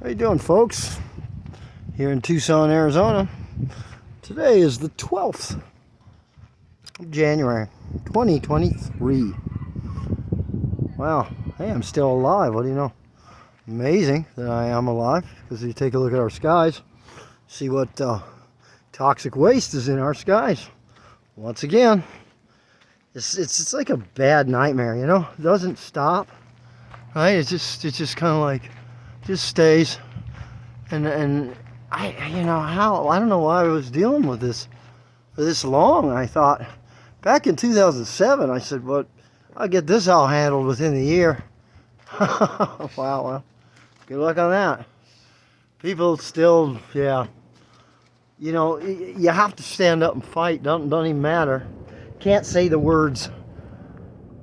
How you doing, folks? Here in Tucson, Arizona. Today is the 12th of January, 2023. Wow, hey, I'm still alive. What do you know? Amazing that I am alive because you take a look at our skies, see what uh, toxic waste is in our skies. Once again, it's, it's, it's like a bad nightmare, you know? It doesn't stop, right? It's just, it's just kind of like, just stays. And, and I, you know, how, I don't know why I was dealing with this for this long. I thought, back in 2007, I said, well, I'll get this all handled within the year. wow, well, good luck on that. People still, yeah. You know, you have to stand up and fight. Don't, don't even matter. Can't say the words,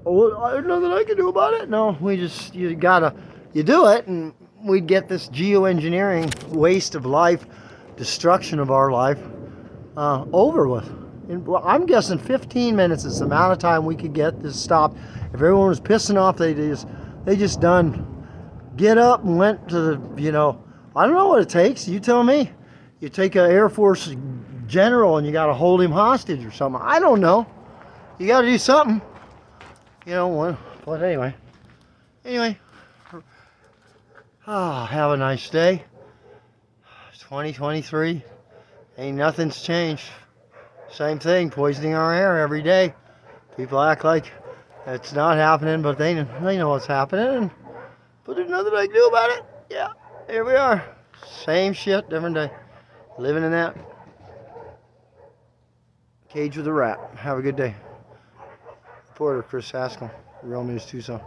oh, there's nothing I can do about it. No, we just, you gotta, you do it and we'd get this geoengineering waste of life, destruction of our life uh, over with. And I'm guessing 15 minutes is the amount of time we could get this stopped. If everyone was pissing off, they just they just done get up and went to the you know I don't know what it takes. You tell me. You take an Air Force general and you got to hold him hostage or something. I don't know. You got to do something. You know. What? But anyway. Anyway. Ah, have a nice day. 2023. Ain't nothing's changed. Same thing, poisoning our air every day. People act like it's not happening, but they, they know what's happening. But there's nothing I can do about it. Yeah, here we are. Same shit, different day. Living in that cage with a rat. Have a good day. Reporter Chris Haskell, Real News Tucson.